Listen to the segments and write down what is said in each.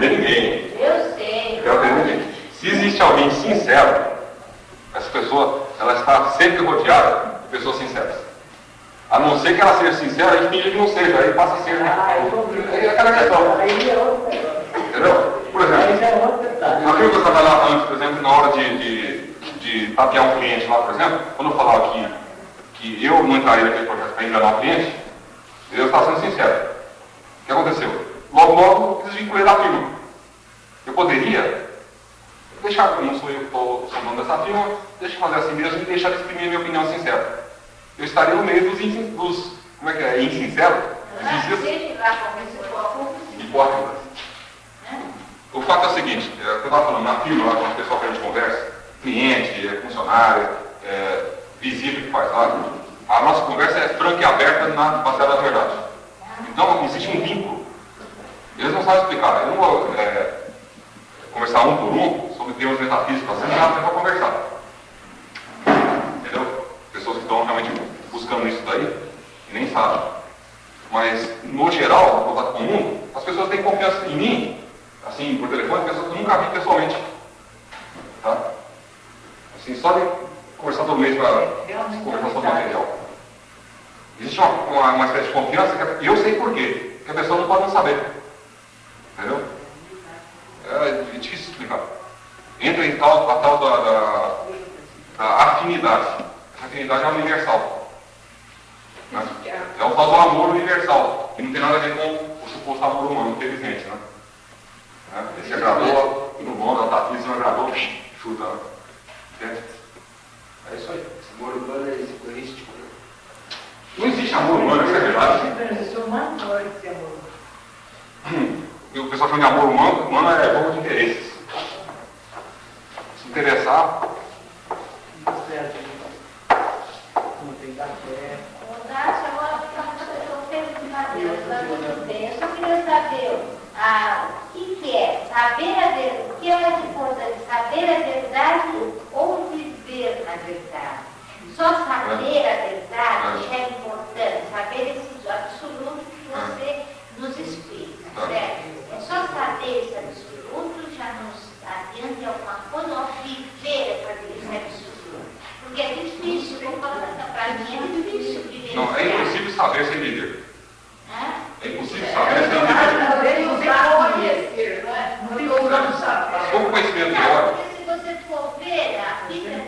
ofender ninguém. Eu sei. Quero ninguém. Se existe alguém sincero, essa pessoa ela está sempre rodeada de pessoas sinceras. A não ser que ela seja sincera a gente finge que não seja, aí passa a ser. Né? Aí é aquela questão. Entendeu? Por exemplo, aquilo que eu trabalhava antes, por exemplo, na hora de, de, de tapear um cliente lá, por exemplo, quando eu falava que, que eu não entraria naquele projeto para enganar o cliente, eu estava sendo sincero. O que aconteceu? Logo, logo, desvinculei da firma. Eu poderia deixar, como não sou eu que estou dono dessa firma, deixa eu fazer assim mesmo e deixar de exprimir a minha opinião sincera. Eu estaria no meio dos, dos como é que é, insinceros, hipócritas. O fato é o seguinte, é, eu estava falando na firma, lá com o pessoal que a gente conversa, cliente, é, funcionário, é, visita que faz lá, a nossa conversa é franca e aberta na baseada na verdade. Então, existe um vínculo. Eles não sabem explicar. Eu não vou é, conversar um por um sobre temas metafísicos, assim, dá para conversar. Entendeu? Pessoas que estão realmente buscando isso daí e nem sabem. Mas, no geral, no contato comum, as pessoas têm confiança em mim, assim, por telefone, pessoas que eu nunca vi pessoalmente. Tá? Assim, só de conversar todo mês para conversar sobre o material. Existe uma, uma, uma, espécie de confiança que eu sei por quê, que a pessoa não pode não saber. Entendeu? É difícil explicar. Entra em tal, a tal da, da, da afinidade. A afinidade é universal. Né? É o tal do amor universal, que não tem nada a ver com o suposto amor humano, infelizmente. Né? É, esse agradou, no bom, da Tati, não agradou, chuta. Né? É isso aí. Esse amor humano é egoístico. Não existe amor humano, isso é verdade. O pessoal chama de amor humano, humano é jogo de interesses. Se interessar. Eu só queria saber ah, o que, que é saber a verdade, o que é mais importante, saber a verdade ou viver a verdade. Só saber a verdade é importante, saber esse absoluto que você nos explica, certo? É saber esse absoluto já nos adianta alguma coisa, ou viver é fazer esse absoluto. Porque é difícil, vou falar para mim, é difícil viver. Não, é impossível saber sem viver. É impossível saber sem viver. Não tem como não saber. Pouco conhecimento teórico. Porque se você for ver a Bíblia,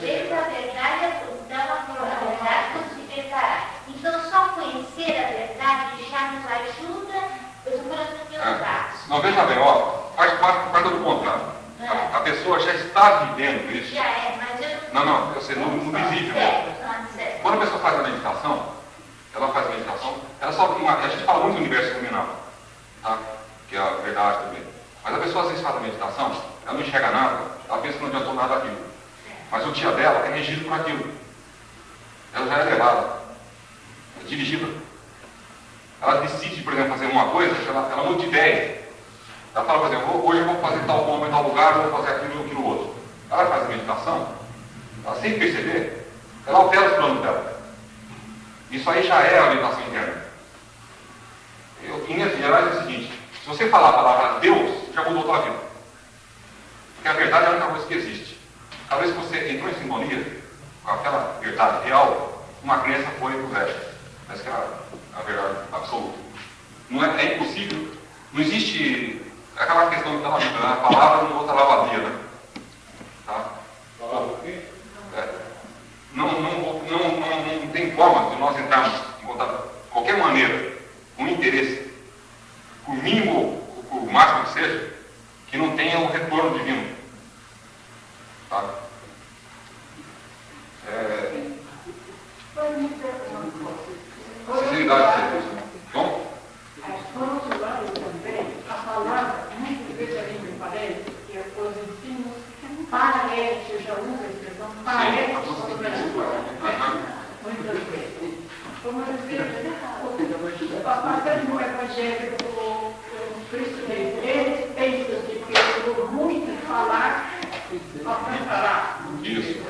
desde a verdade, então a verdade nos libertará. Então só conhecer a verdade já nos ajuda, eu estou falando dos meus É. Não, veja bem, ó, faz parte, do contrário. A, a pessoa já está vivendo isso. Já é, mas eu Não, não, eu sei, no, no visível. Quando a pessoa faz a meditação, ela faz a meditação, ela só uma, a gente fala muito do universo iluminado, tá? que é a verdade também. Mas a pessoa às vezes faz a meditação, ela não enxerga nada, ela pensa que não adiantou nada aquilo. Mas o dia dela é regido por aquilo. Ela já é levada, é dirigida. Ela decide, por exemplo, fazer uma coisa, ela, ela muda de ideia. Ela fala, por exemplo, hoje eu vou fazer tal bomba em tal lugar, vou fazer aquilo aquilo outro. Ela faz a meditação, ela sem perceber, ela altera os planos dela. Isso aí já é a meditação interna. Eu, em linhas gerais é o seguinte, se você falar a palavra Deus, já mudou a tua vida. Porque a verdade é a única coisa que existe. Cada vez que você entrou em sintonia com aquela verdade real, uma crença foi pro resto. Essa que é a, a verdade absoluta. Não é, é impossível, não existe aquela questão que está na Bíblia, né? a palavra não outra lavadia, né? Tá? É. Não, não, não, não, não tem forma de nós entrarmos em contato de qualquer maneira, com interesse, por mínimo ou por máximo que seja, que não tenha o retorno divino. Tá? É, sinceridade de serviço. Bom? Por outro lado também, a palavra, muitas vezes a gente me parece que os ensinos parece, eu já uso a expressão a Aham. Muitas vezes. Como vezes, passando no Evangelho do do Cristo mesmo, eles pensam que pelo muito falar, alcançará. Isso.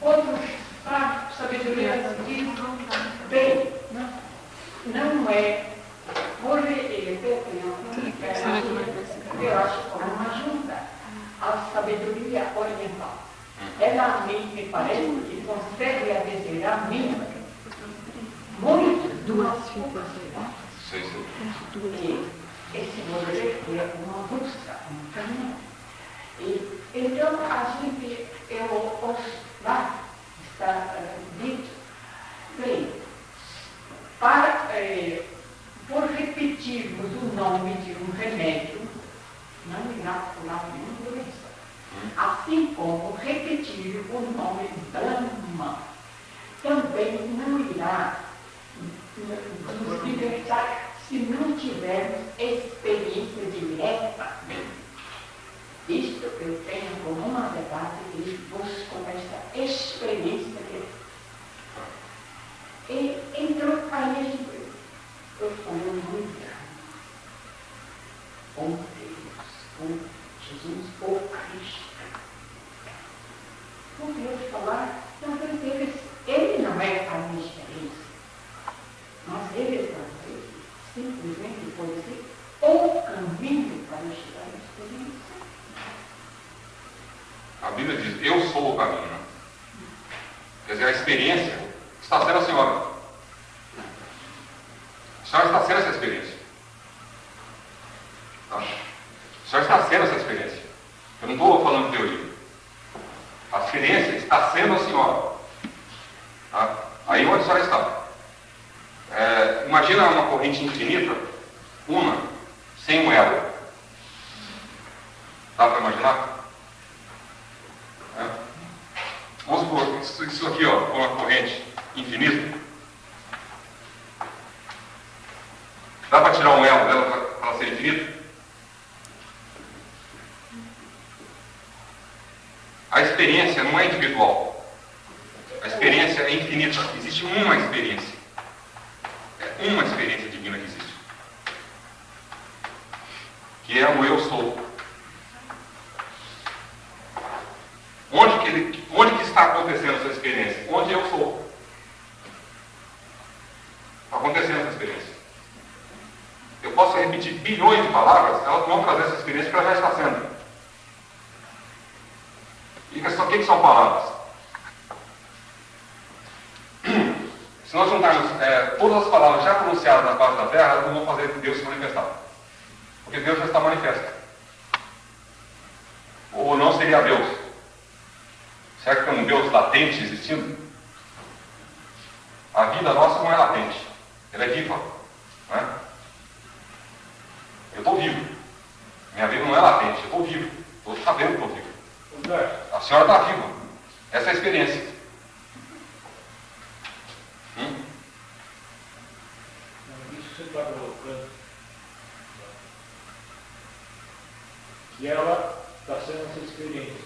Outros, a sabedoria diz, bem, não é, por ele ter eu acho como uma ajuda. A ela me, me parece que consegue dizer a mim muito duas fitas Sei, sei. que esse projeto é uma busca, um caminho. E, então, a gente, eu, os, lá está uh, dito, bem, para, eh, por repetirmos o nome de um remédio, não irá curar nenhuma doença. Assim como repetir o nome Brahma também não irá nos libertar se não tivermos experiência direta. Isto eu tenho como uma verdade e busco essa experiência direta. E então aí a gente, eu falo muito. Com Deus, com Jesus, o Cristo. Com Deus falar, então ele, ele não é a minha experiência. Mas ele talvez simplesmente pode ser o caminho para chegar à experiência. A Bíblia diz, eu sou o caminho. Quer dizer, a experiência está sendo a senhora. A senhora está sendo essa experiência. Tá? A senhora está sendo essa experiência. Eu não estou falando de teoria. A experiência está sendo a senhora. Tá? Aí onde a senhora está? É, imagina uma corrente infinita, uma, sem um elo. Dá para imaginar? É. Vamos supor, isso, aqui ó, uma corrente infinita. Dá para tirar um elo dela para ela ser infinita? A experiência não é individual. A experiência é infinita. Existe uma experiência. É uma que é o eu sou. Onde que, ele, onde que está acontecendo essa experiência? Onde eu sou. Está acontecendo essa experiência. Eu posso repetir bilhões de palavras, elas vão trazer essa experiência que ela já está sendo. E o que são palavras? Se nós juntarmos é, todas as palavras já pronunciadas na face da terra, elas não vão fazer Deus se manifestar. Porque Deus já está manifesto. Ou não seria Deus? Será que tem um Deus latente existindo? A vida nossa não é latente, ela é viva. Não é? Eu estou vivo. Minha vida não é latente, eu estou vivo. Estou sabendo que estou vivo. A senhora está viva. Essa é a experiência. Hum? Isso você está colocando. E ela está sendo essa experiência.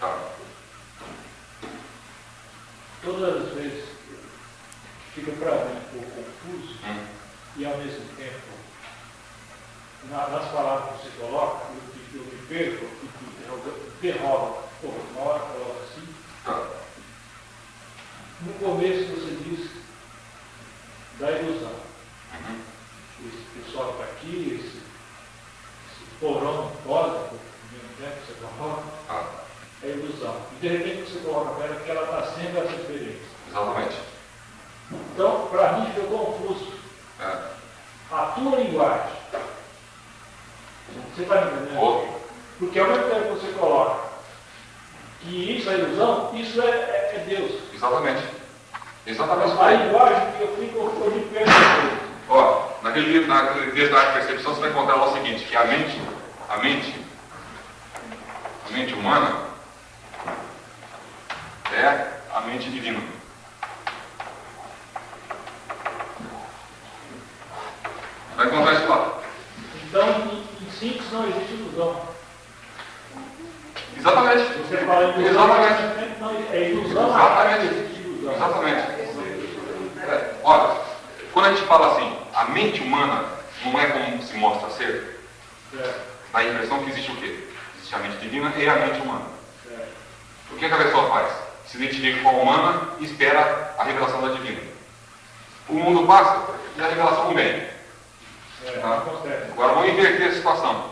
Tá. Todas as vezes fica para mim um pouco confuso Hum. e ao mesmo tempo, na- nas palavras que você coloca, eu, eu me perco e que derrola. Pô, uma hora coloca assim. Tá. No começo você diz da ilusão. Uhum. Esse pessoal que está aqui, esse, esse porão cósmico, ao mesmo tempo que você coloca, Tá. é ilusão. E para ela que ela está sendo essa experiência. Exatamente. Então, para mim ficou confuso. É. A tua linguagem. Você está me entendendo? Ou, Porque ao mesmo tempo que você coloca que isso é ilusão, isso é, é- é Deus. exatamente. Exatamente. Mas a linguagem que eu fico, eu me. Ó, naquele livro, naquele texto da percepção, você vai encontrar lá o seguinte, que a mente, a mente, a mente humana é a mente divina. Vai encontrar isso lá. Então, em, síntese, não existe ilusão. Exatamente. Você fala ilusão, Exatamente. não, é ilusão, Exatamente. ilusão. Exatamente. É, olha, quando a gente fala assim, a mente humana não é como se mostra ser, Certo, dá a impressão que existe o quê? Existe a mente divina e a mente humana. certo. O que, que a pessoa faz? Se identifica com a humana e espera a revelação da divina. O mundo passa e a revelação vem. É, Tá. Agora vamos inverter a situação.